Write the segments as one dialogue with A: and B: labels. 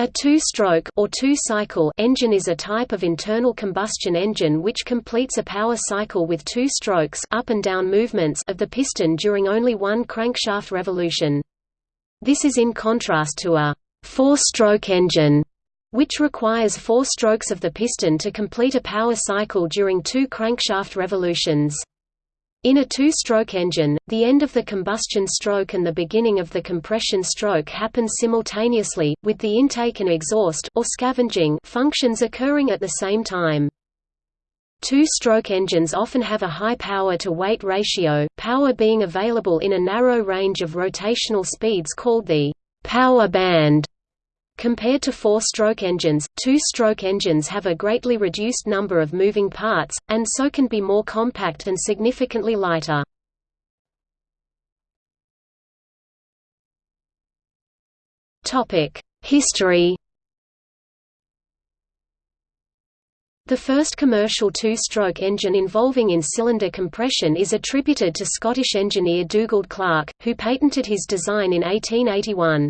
A: A two-stroke or two-cycle engine is a type of internal combustion engine which completes a power cycle with two strokes up and down movements of the piston during only one crankshaft revolution. This is in contrast to a four-stroke engine, which requires four strokes of the piston to complete a power cycle during two crankshaft revolutions. In a two-stroke engine, the end of the combustion stroke and the beginning of the compression stroke happen simultaneously, with the intake and exhaust or scavenging functions occurring at the same time. Two-stroke engines often have a high power-to-weight ratio, power being available in a narrow range of rotational speeds called the power band. Compared to four-stroke engines, two-stroke engines have a greatly reduced number of moving parts, and so can be more compact and significantly lighter. History The first commercial two-stroke engine involving in-cylinder compression is attributed to Scottish engineer Dugald Clerk, who patented his design in 1881.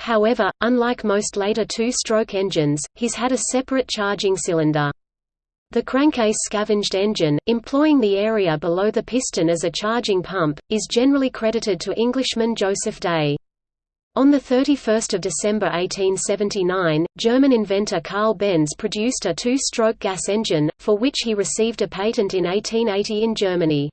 A: However, unlike most later two-stroke engines, his had a separate charging cylinder. The crankcase scavenged engine, employing the area below the piston as a charging pump, is generally credited to Englishman Joseph Day. On 31 December 1879, German inventor Carl Benz produced a two-stroke gas engine, for which he received a patent in 1880 in Germany.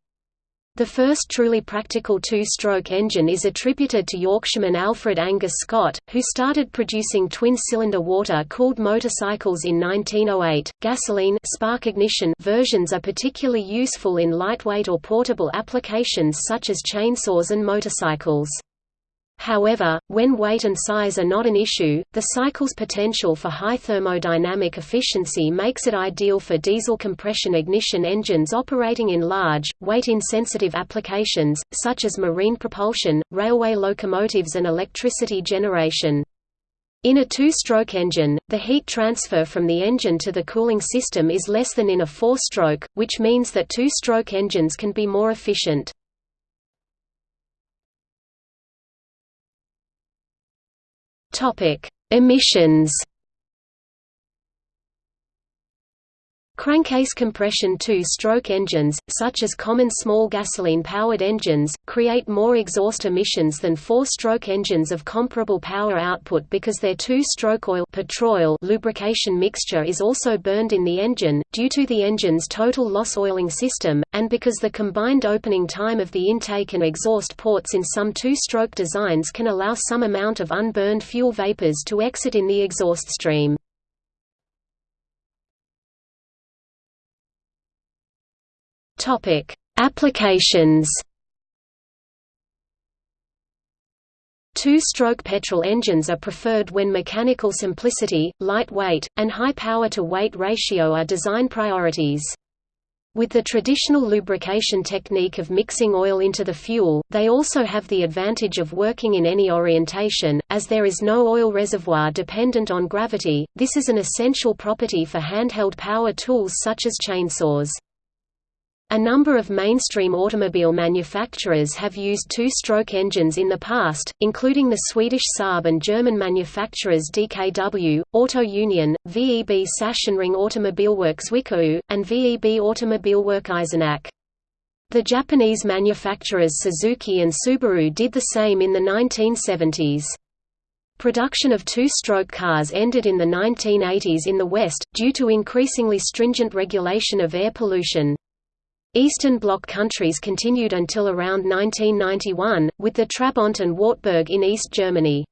A: The first truly practical two-stroke engine is attributed to Yorkshireman Alfred Angus Scott, who started producing twin-cylinder water-cooled motorcycles in 1908. Gasoline spark ignition versions are particularly useful in lightweight or portable applications such as chainsaws and motorcycles. However, when weight and size are not an issue, the cycle's potential for high thermodynamic efficiency makes it ideal for diesel compression ignition engines operating in large, weight-insensitive applications, such as marine propulsion, railway locomotives and electricity generation. In a two-stroke engine, the heat transfer from the engine to the cooling system is less than in a four-stroke, which means that two-stroke engines can be more efficient. Topic: Emissions. Crankcase compression two-stroke engines, such as common small gasoline-powered engines, create more exhaust emissions than four-stroke engines of comparable power output because their two-stroke oil petrol lubrication mixture is also burned in the engine, due to the engine's total loss oiling system, and because the combined opening time of the intake and exhaust ports in some two-stroke designs can allow some amount of unburned fuel vapors to exit in the exhaust stream. Topic: Applications. Two-stroke petrol engines are preferred when mechanical simplicity, light weight, and high power-to-weight ratio are design priorities. With the traditional lubrication technique of mixing oil into the fuel, they also have the advantage of working in any orientation, as there is no oil reservoir dependent on gravity. This is an essential property for handheld power tools such as chainsaws. A number of mainstream automobile manufacturers have used two-stroke engines in the past, including the Swedish Saab and German manufacturers DKW, Auto Union, VEB Sachsenring Automobilwerk Zwickau, and VEB Automobilwerk Eisenach. The Japanese manufacturers Suzuki and Subaru did the same in the 1970s. Production of two-stroke cars ended in the 1980s in the West, due to increasingly stringent regulation of air pollution. Eastern Bloc countries continued until around 1991, with the Trabant and Wartburg in East Germany.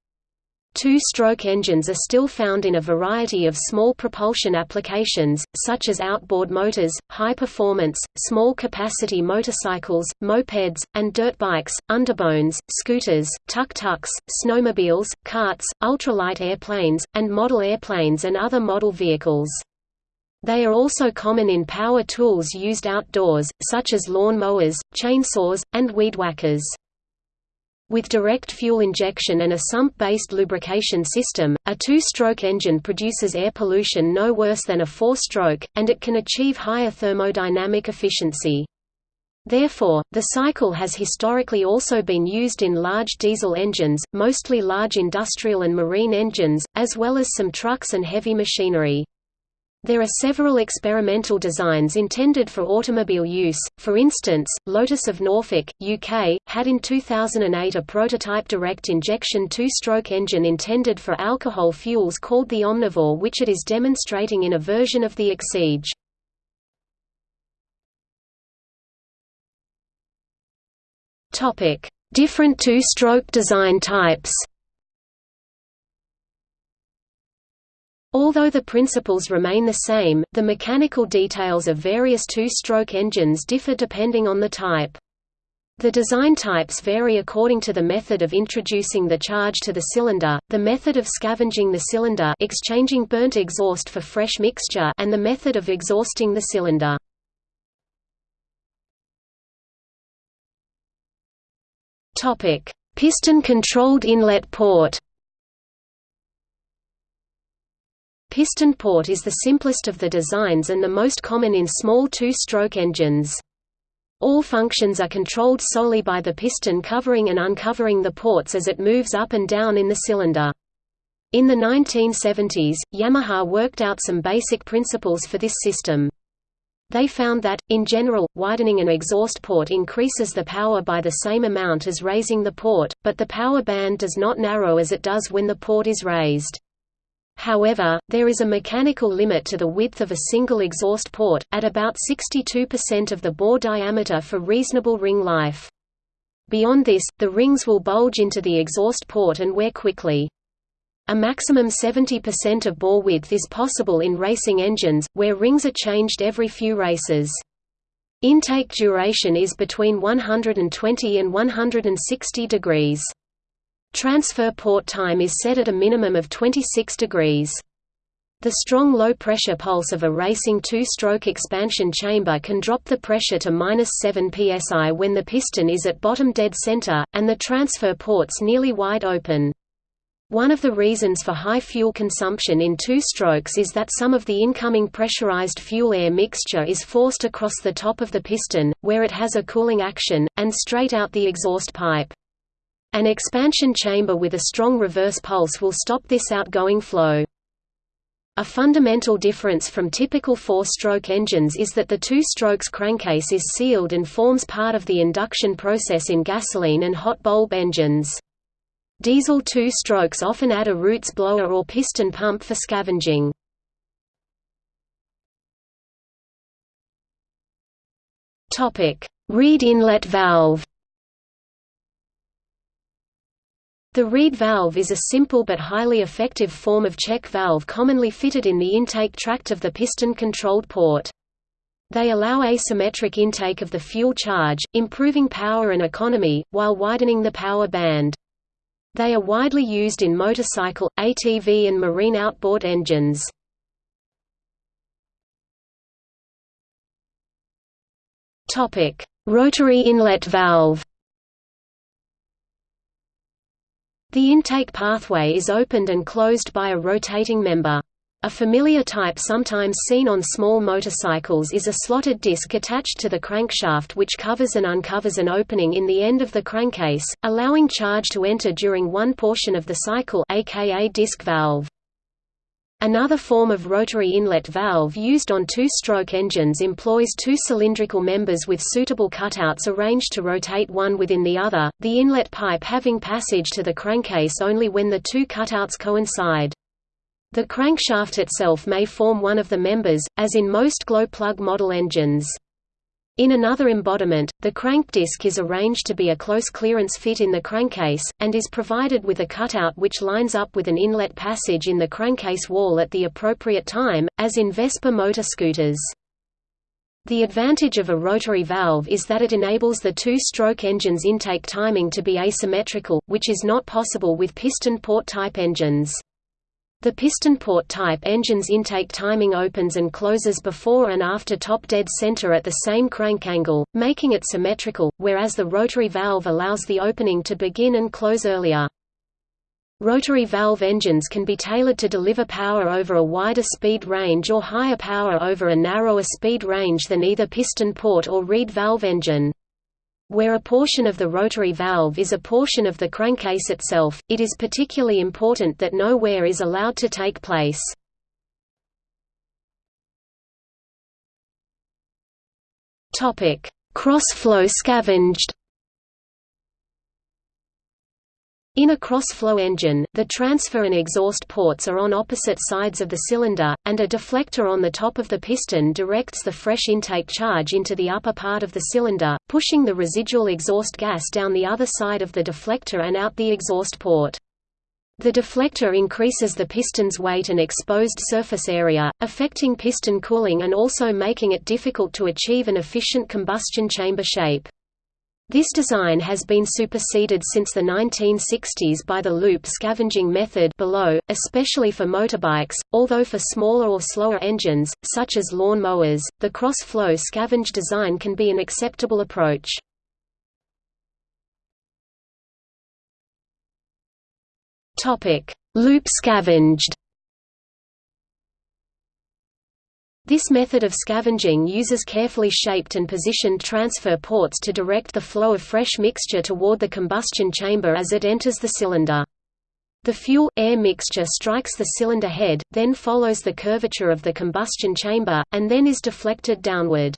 A: Two-stroke engines are still found in a variety of small propulsion applications, such as outboard motors, high-performance, small-capacity motorcycles, mopeds, and dirt bikes, underbones, scooters, tuk-tuks, snowmobiles, carts, ultralight airplanes, and model airplanes and other model vehicles. They are also common in power tools used outdoors, such as lawn mowers, chainsaws, and weed whackers. With direct fuel injection and a sump-based lubrication system, a two-stroke engine produces air pollution no worse than a four-stroke, and it can achieve higher thermodynamic efficiency. Therefore, the cycle has historically also been used in large diesel engines, mostly large industrial and marine engines, as well as some trucks and heavy machinery. There are several experimental designs intended for automobile use, for instance, Lotus of Norfolk, UK, had in 2008 a prototype direct injection two-stroke engine intended for alcohol fuels called the Omnivore which it is demonstrating in a version of the Exige. Different two-stroke design types Although the principles remain the same, the mechanical details of various two-stroke engines differ depending on the type. The design types vary according to the method of introducing the charge to the cylinder, the method of scavenging the cylinder exchanging burnt exhaust for fresh mixture and the method of exhausting the cylinder. Piston-controlled inlet port Piston port is the simplest of the designs and the most common in small two-stroke engines. All functions are controlled solely by the piston covering and uncovering the ports as it moves up and down in the cylinder. In the 1970s, Yamaha worked out some basic principles for this system. They found that, in general, widening an exhaust port increases the power by the same amount as raising the port, but the power band does not narrow as it does when the port is raised. However, there is a mechanical limit to the width of a single exhaust port, at about 62% of the bore diameter for reasonable ring life. Beyond this, the rings will bulge into the exhaust port and wear quickly. A maximum 70% of bore width is possible in racing engines, where rings are changed every few races. Intake duration is between 120 and 160 degrees. Transfer port time is set at a minimum of 26 degrees. The strong low-pressure pulse of a racing two-stroke expansion chamber can drop the pressure to minus 7 psi when the piston is at bottom dead center, and the transfer ports nearly wide open. One of the reasons for high fuel consumption in two strokes is that some of the incoming pressurized fuel-air mixture is forced across the top of the piston, where it has a cooling action, and straight out the exhaust pipe. An expansion chamber with a strong reverse pulse will stop this outgoing flow. A fundamental difference from typical four-stroke engines is that the two-strokes crankcase is sealed and forms part of the induction process in gasoline and hot bulb engines. Diesel two-strokes often add a Roots blower or piston pump for scavenging. Reed inlet valve The Reed valve is a simple but highly effective form of check valve commonly fitted in the intake tract of the piston-controlled port. They allow asymmetric intake of the fuel charge, improving power and economy, while widening the power band. They are widely used in motorcycle, ATV and marine outboard engines. Rotary inlet valve The intake pathway is opened and closed by a rotating member. A familiar type sometimes seen on small motorcycles is a slotted disc attached to the crankshaft which covers and uncovers an opening in the end of the crankcase, allowing charge to enter during one portion of the cycle aka disc valve. Another form of rotary inlet valve used on two-stroke engines employs two cylindrical members with suitable cutouts arranged to rotate one within the other, the inlet pipe having passage to the crankcase only when the two cutouts coincide. The crankshaft itself may form one of the members, as in most glow-plug model engines. In another embodiment, the crank disc is arranged to be a close clearance fit in the crankcase, and is provided with a cutout which lines up with an inlet passage in the crankcase wall at the appropriate time, as in Vespa motor scooters. The advantage of a rotary valve is that it enables the two-stroke engine's intake timing to be asymmetrical, which is not possible with piston port type engines. The piston port type engine's intake timing opens and closes before and after top dead center at the same crank angle, making it symmetrical, whereas the rotary valve allows the opening to begin and close earlier. Rotary valve engines can be tailored to deliver power over a wider speed range or higher power over a narrower speed range than either piston port or reed valve engine. Where a portion of the rotary valve is a portion of the crankcase itself, it is particularly important that no wear is allowed to take place. Cross-flow scavenged In a cross-flow engine, the transfer and exhaust ports are on opposite sides of the cylinder, and a deflector on the top of the piston directs the fresh intake charge into the upper part of the cylinder, pushing the residual exhaust gas down the other side of the deflector and out the exhaust port. The deflector increases the piston's weight and exposed surface area, affecting piston cooling and also making it difficult to achieve an efficient combustion chamber shape. This design has been superseded since the 1960s by the loop scavenging method below, especially for motorbikes, although for smaller or slower engines, such as lawn mowers, the cross-flow scavenge design can be an acceptable approach. Loop scavenged This method of scavenging uses carefully shaped and positioned transfer ports to direct the flow of fresh mixture toward the combustion chamber as it enters the cylinder. The fuel-air mixture strikes the cylinder head, then follows the curvature of the combustion chamber, and then is deflected downward.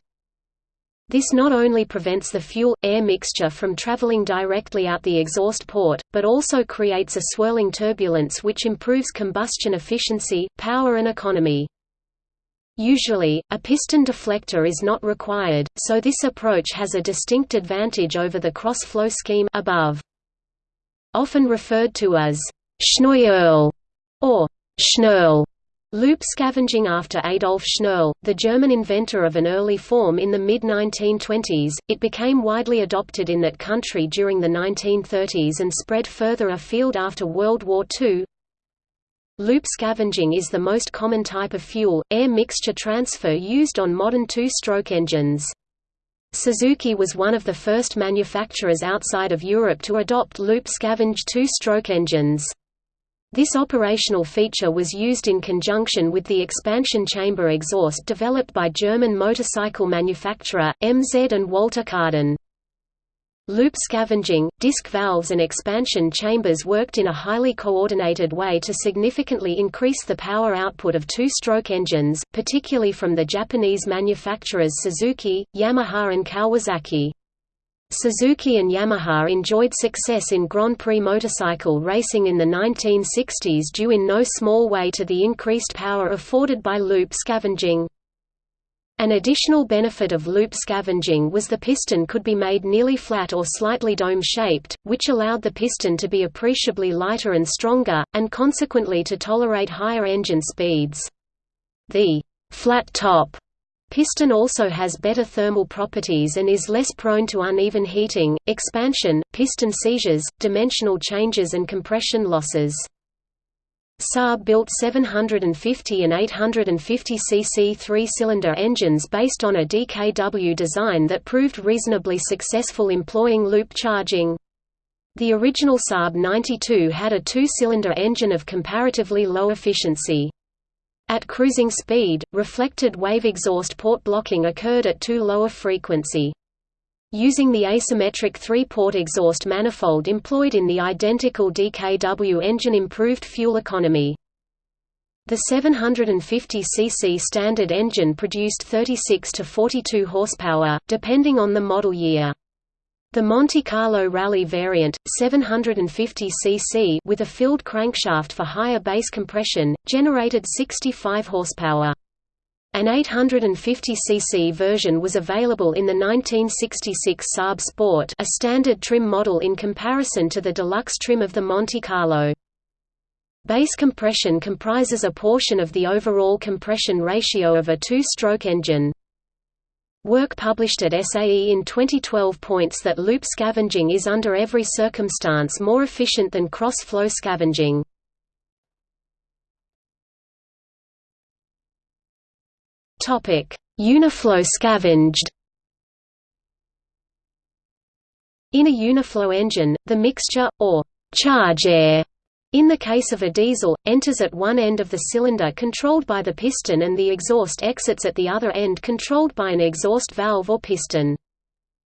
A: This not only prevents the fuel-air mixture from traveling directly out the exhaust port, but also creates a swirling turbulence which improves combustion efficiency, power and economy. Usually, a piston deflector is not required, so this approach has a distinct advantage over the cross-flow scheme above. Often referred to as Schnuerle or Schnürle. Loop scavenging after Adolf Schnürle, the German inventor of an early form in the mid-1920s, it became widely adopted in that country during the 1930s and spread further afield after World War II. Loop scavenging is the most common type of fuel-air mixture transfer used on modern two-stroke engines. Suzuki was one of the first manufacturers outside of Europe to adopt loop scavenged two-stroke engines. This operational feature was used in conjunction with the expansion chamber exhaust developed by German motorcycle manufacturer, MZ and Walter Kaaden. Loop scavenging, disc valves and expansion chambers worked in a highly coordinated way to significantly increase the power output of two-stroke engines, particularly from the Japanese manufacturers Suzuki, Yamaha and Kawasaki. Suzuki and Yamaha enjoyed success in Grand Prix motorcycle racing in the 1960s due in no small way to the increased power afforded by loop scavenging. An additional benefit of loop scavenging was the piston could be made nearly flat or slightly dome-shaped, which allowed the piston to be appreciably lighter and stronger, and consequently to tolerate higher engine speeds. The flat top piston also has better thermal properties and is less prone to uneven heating, expansion, piston seizures, dimensional changes and compression losses. Saab built 750 and 850 cc three-cylinder engines based on a DKW design that proved reasonably successful employing loop charging. The original Saab 92 had a two-cylinder engine of comparatively low efficiency. At cruising speed, reflected wave exhaust port blocking occurred at too low a frequency. Using the asymmetric three-port exhaust manifold employed in the identical DKW engine improved fuel economy. The 750 cc standard engine produced 36 to 42 horsepower, depending on the model year. The Monte Carlo Rally variant, 750 cc with a filled crankshaft for higher base compression, generated 65 horsepower. An 850cc version was available in the 1966 Saab Sport a standard trim model in comparison to the deluxe trim of the Monte Carlo. Base compression comprises a portion of the overall compression ratio of a two-stroke engine. Work published at SAE in 2012 points that loop scavenging is under every circumstance more efficient than cross-flow scavenging. Topic: Uniflow scavenged. In a uniflow engine, the mixture or charge air In the case of a diesel, enters at one end of the cylinder controlled by the piston and the exhaust exits at the other end controlled by an exhaust valve or piston.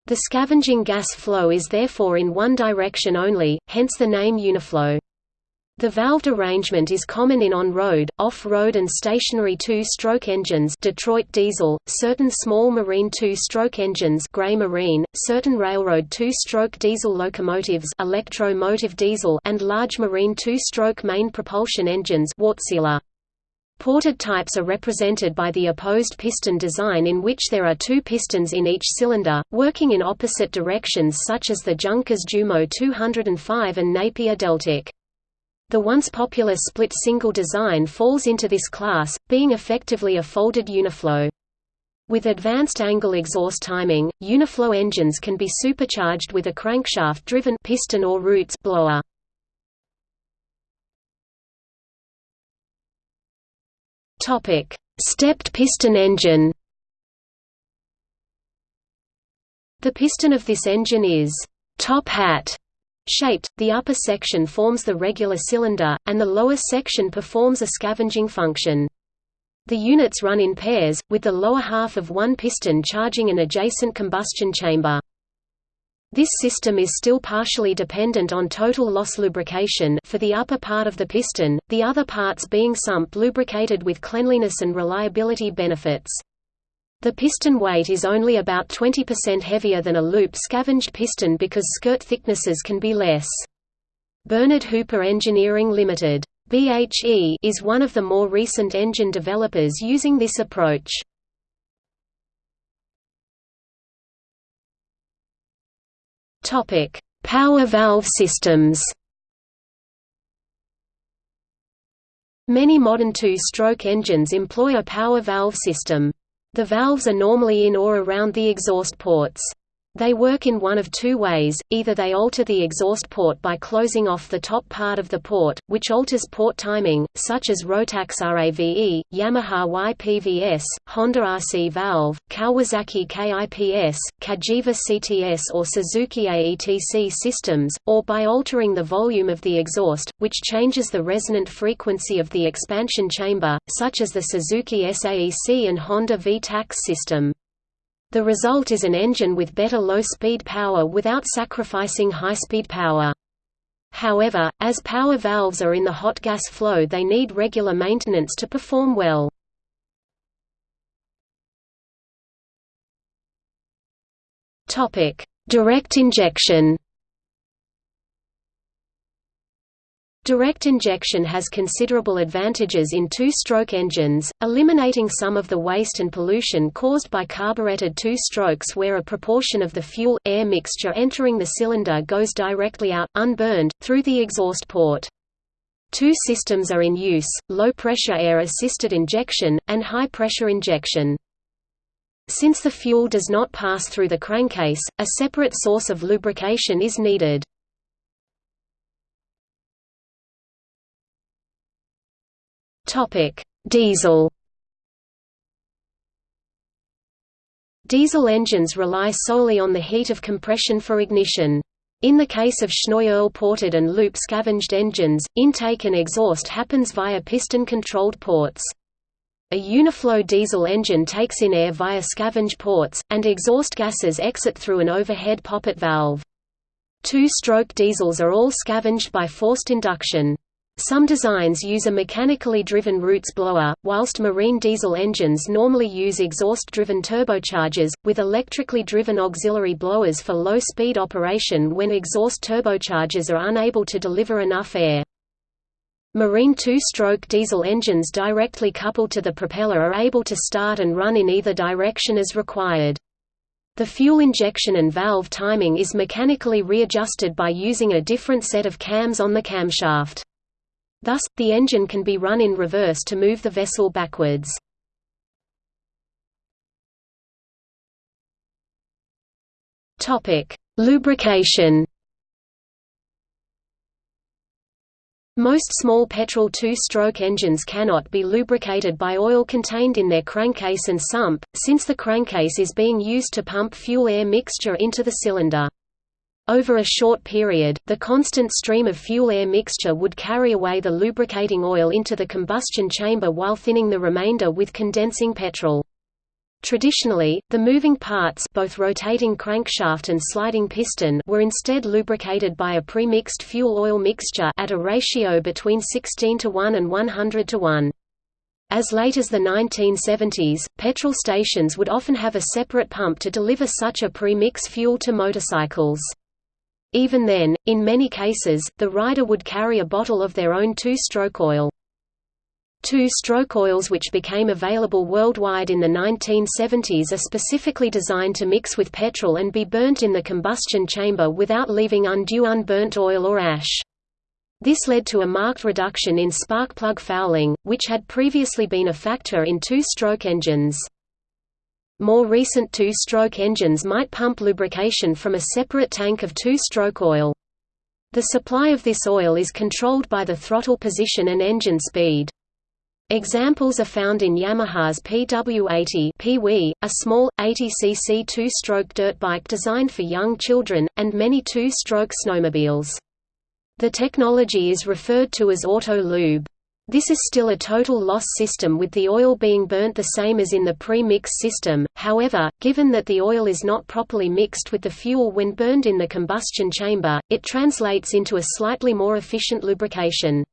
A: The scavenging gas flow is therefore in one direction only, hence the name uniflow. The valved arrangement is common in on-road, off-road and stationary two-stroke engines Detroit diesel, certain small marine two-stroke engines Gray Marine, certain railroad two-stroke diesel locomotives Electro-motive diesel and large marine two-stroke main propulsion engines Wärtsilä. Ported types are represented by the opposed piston design in which there are two pistons in each cylinder, working in opposite directions such as the Junkers Jumo 205 and Napier Deltic. The once popular split single design falls into this class, being effectively a folded uniflow. With advanced angle exhaust timing, uniflow engines can be supercharged with a crankshaft-driven piston or roots blower. Topic: Stepped piston engine. The piston of this engine is top hat shaped, the upper section forms the regular cylinder, and the lower section performs a scavenging function. The units run in pairs, with the lower half of one piston charging an adjacent combustion chamber. This system is still partially dependent on total loss lubrication for the upper part of the piston, the other parts being sump lubricated with cleanliness and reliability benefits. The piston weight is only about 20% heavier than a loop scavenged piston because skirt thicknesses can be less. Bernard Hooper Engineering Limited. BHE is one of the more recent engine developers using this approach. Topic: Power valve systems. Many modern two-stroke engines employ a power valve system. The valves are normally in or around the exhaust ports. They work in one of two ways, either they alter the exhaust port by closing off the top part of the port, which alters port timing, such as Rotax RAVE, Yamaha YPVS, Honda RC valve, Kawasaki KIPS, Cagiva CTS or Suzuki AETC systems, or by altering the volume of the exhaust, which changes the resonant frequency of the expansion chamber, such as the Suzuki SAEC and Honda VTAX system. The result is an engine with better low-speed power without sacrificing high-speed power. However, as power valves are in the hot gas flow they need regular maintenance to perform well. Direct injection Direct injection has considerable advantages in two-stroke engines, eliminating some of the waste and pollution caused by carbureted two-strokes where a proportion of the fuel-air mixture entering the cylinder goes directly out, unburned, through the exhaust port. Two systems are in use, low-pressure air-assisted injection, and high-pressure injection. Since the fuel does not pass through the crankcase, a separate source of lubrication is needed. Topic: Diesel. Diesel engines rely solely on the heat of compression for ignition. In the case of Schnuerle ported and loop scavenged engines, intake and exhaust happens via piston-controlled ports. A Uniflow diesel engine takes in air via scavenge ports, and exhaust gases exit through an overhead poppet valve. Two-stroke diesels are all scavenged by forced induction. Some designs use a mechanically driven Roots blower, whilst marine diesel engines normally use exhaust-driven turbochargers, with electrically driven auxiliary blowers for low-speed operation when exhaust turbochargers are unable to deliver enough air. Marine two-stroke diesel engines directly coupled to the propeller are able to start and run in either direction as required. The fuel injection and valve timing is mechanically readjusted by using a different set of cams on the camshaft. Thus, the engine can be run in reverse to move the vessel backwards. Lubrication Most small petrol two-stroke engines cannot be lubricated by oil contained in their crankcase and sump, since the crankcase is being used to pump fuel-air mixture into the cylinder. Over a short period, the constant stream of fuel-air mixture would carry away the lubricating oil into the combustion chamber while thinning the remainder with condensing petrol. Traditionally, the moving parts both rotating crankshaft and sliding piston were instead lubricated by a pre-mixed fuel-oil mixture at a ratio between 16 to 1 and 100 to 1. As late as the 1970s, petrol stations would often have a separate pump to deliver such a pre-mix fuel to motorcycles. Even then, in many cases, the rider would carry a bottle of their own two-stroke oil. Two-stroke oils which became available worldwide in the 1970s are specifically designed to mix with petrol and be burnt in the combustion chamber without leaving undue unburnt oil or ash. This led to a marked reduction in spark plug fouling, which had previously been a factor in two-stroke engines. More recent two-stroke engines might pump lubrication from a separate tank of two-stroke oil. The supply of this oil is controlled by the throttle position and engine speed. Examples are found in Yamaha's PW80 PW, a small, 80cc two-stroke dirt bike designed for young children, and many two-stroke snowmobiles. The technology is referred to as auto-lube. This is still a total loss system with the oil being burnt the same as in the pre-mix system, however, given that the oil is not properly mixed with the fuel when burned in the combustion chamber, it translates into a slightly more efficient lubrication.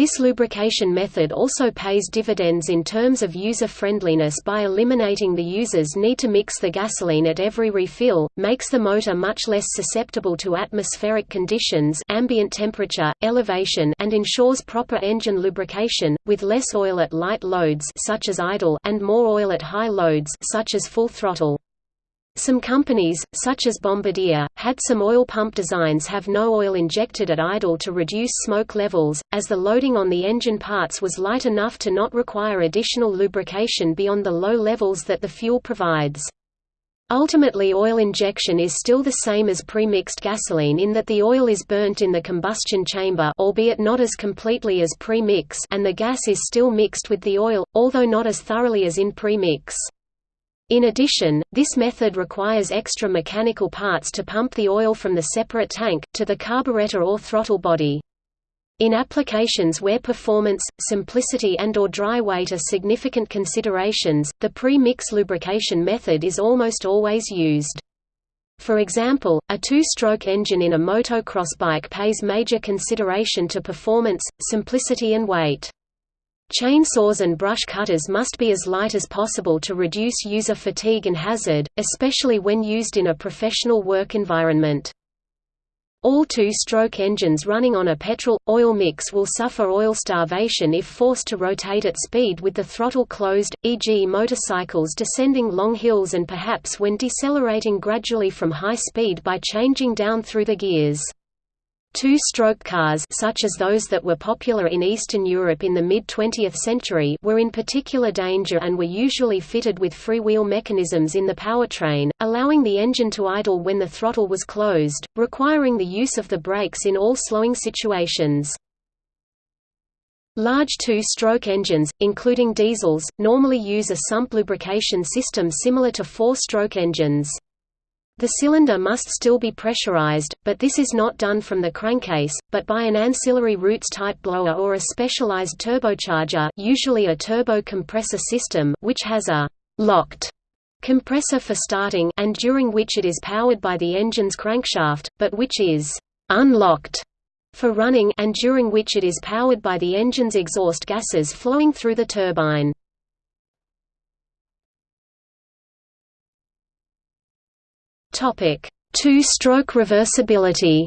A: This lubrication method also pays dividends in terms of user-friendliness by eliminating the user's need to mix the gasoline at every refill, makes the motor much less susceptible to atmospheric conditions ambient temperature, elevation and ensures proper engine lubrication, with less oil at light loads such as idle and more oil at high loads such as full throttle. Some companies, such as Bombardier, had some oil pump designs have no oil injected at idle to reduce smoke levels, as the loading on the engine parts was light enough to not require additional lubrication beyond the low levels that the fuel provides. Ultimately oil injection is still the same as pre-mixed gasoline in that the oil is burnt in the combustion chamber albeit not as completely as pre-mix and the gas is still mixed with the oil, although not as thoroughly as in pre-mix. In addition, this method requires extra mechanical parts to pump the oil from the separate tank, to the carburetor or throttle body. In applications where performance, simplicity and or dry weight are significant considerations, the pre-mix lubrication method is almost always used. For example, a two-stroke engine in a motocross bike pays major consideration to performance, simplicity and weight. Chainsaws and brush cutters must be as light as possible to reduce user fatigue and hazard, especially when used in a professional work environment. All two-stroke engines running on a petrol-oil mix will suffer oil starvation if forced to rotate at speed with the throttle closed, e.g. motorcycles descending long hills and perhaps when decelerating gradually from high speed by changing down through the gears. Two-stroke cars such as those that were popular in Eastern Europe in the mid-20th century were in particular danger and were usually fitted with freewheel mechanisms in the powertrain, allowing the engine to idle when the throttle was closed, requiring the use of the brakes in all slowing situations. Large two-stroke engines, including diesels, normally use a sump lubrication system similar to four-stroke engines. The cylinder must still be pressurized, but this is not done from the crankcase, but by an ancillary roots-type blower or a specialized turbocharger usually a turbo compressor system, which has a «locked» compressor for starting and during which it is powered by the engine's crankshaft, but which is «unlocked» for running and during which it is powered by the engine's exhaust gases flowing through the turbine. Topic: Two-stroke reversibility.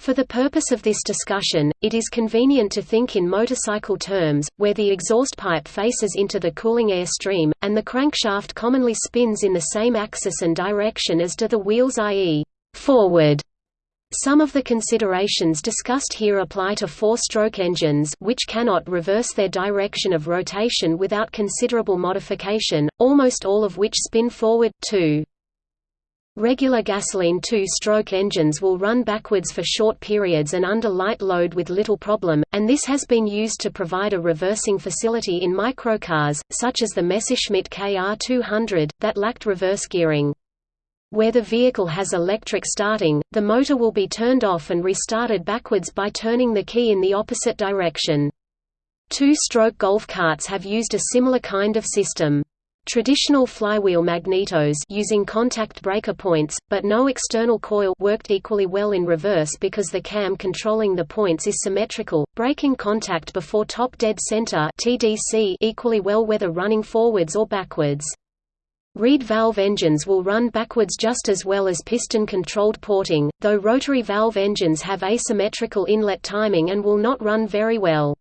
A: For the purpose of this discussion, it is convenient to think in motorcycle terms, where the exhaust pipe faces into the cooling air stream, and the crankshaft commonly spins in the same axis and direction as do the wheels i.e., forward. Some of the considerations discussed here apply to four-stroke engines which cannot reverse their direction of rotation without considerable modification, almost all of which spin forward, too. Regular gasoline two-stroke engines will run backwards for short periods and under light load with little problem, and this has been used to provide a reversing facility in microcars, such as the Messerschmitt KR200, that lacked reverse gearing. Where the vehicle has electric starting, the motor will be turned off and restarted backwards by turning the key in the opposite direction. Two-stroke golf carts have used a similar kind of system. Traditional flywheel magnetos using contact breaker points, but no external coil worked equally well in reverse because the cam controlling the points is symmetrical, breaking contact before top dead center TDC equally well whether running forwards or backwards. Reed valve engines will run backwards just as well as piston-controlled porting, though rotary valve engines have asymmetrical inlet timing and will not run very well.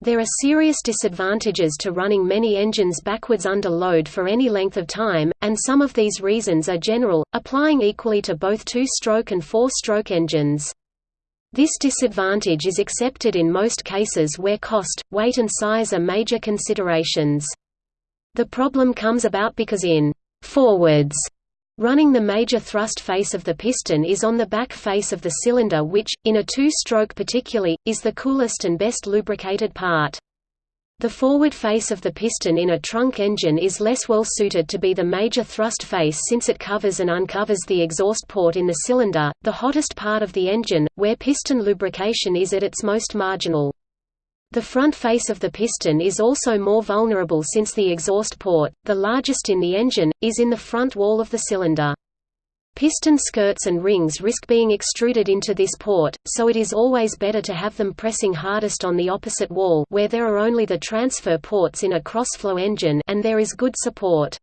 A: There are serious disadvantages to running many engines backwards under load for any length of time, and some of these reasons are general, applying equally to both two-stroke and four-stroke engines. This disadvantage is accepted in most cases where cost, weight and size are major considerations. The problem comes about because in forwards Running the major thrust face of the piston is on the back face of the cylinder which, in a two-stroke particularly, is the coolest and best lubricated part. The forward face of the piston in a trunk engine is less well suited to be the major thrust face since it covers and uncovers the exhaust port in the cylinder, the hottest part of the engine, where piston lubrication is at its most marginal. The front face of the piston is also more vulnerable since the exhaust port, the largest in the engine, is in the front wall of the cylinder. Piston skirts and rings risk being extruded into this port, so it is always better to have them pressing hardest on the opposite wall where there are only the transfer ports in a cross-flow engine and there is good support.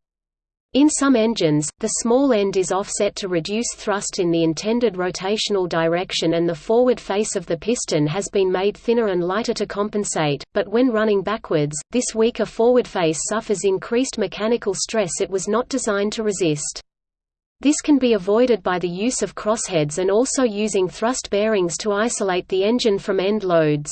A: In some engines, the small end is offset to reduce thrust in the intended rotational direction and the forward face of the piston has been made thinner and lighter to compensate, but when running backwards, this weaker forward face suffers increased mechanical stress it was not designed to resist. This can be avoided by the use of crossheads and also using thrust bearings to isolate the engine from end loads.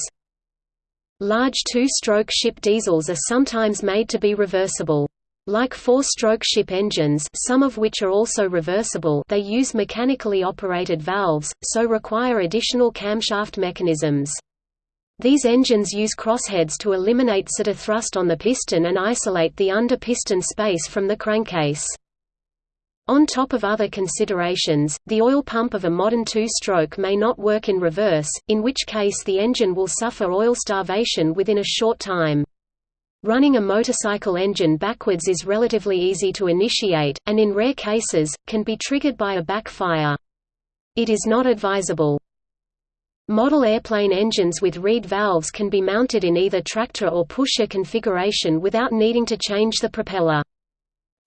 A: Large two-stroke ship diesels are sometimes made to be reversible. Like four-stroke ship engines some of which are also reversible they use mechanically operated valves, so require additional camshaft mechanisms. These engines use crossheads to eliminate center thrust on the piston and isolate the under-piston space from the crankcase. On top of other considerations, the oil pump of a modern two-stroke may not work in reverse, in which case the engine will suffer oil starvation within a short time. Running a motorcycle engine backwards is relatively easy to initiate, and in rare cases, can be triggered by a backfire. It is not advisable. Model airplane engines with reed valves can be mounted in either tractor or pusher configuration without needing to change the propeller.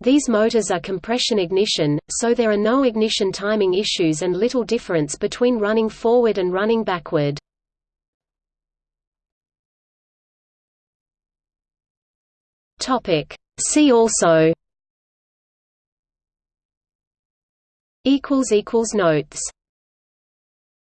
A: These motors are compression ignition, so there are no ignition timing issues and little difference between running forward and running backward. Topic. See also. Equals equals notes.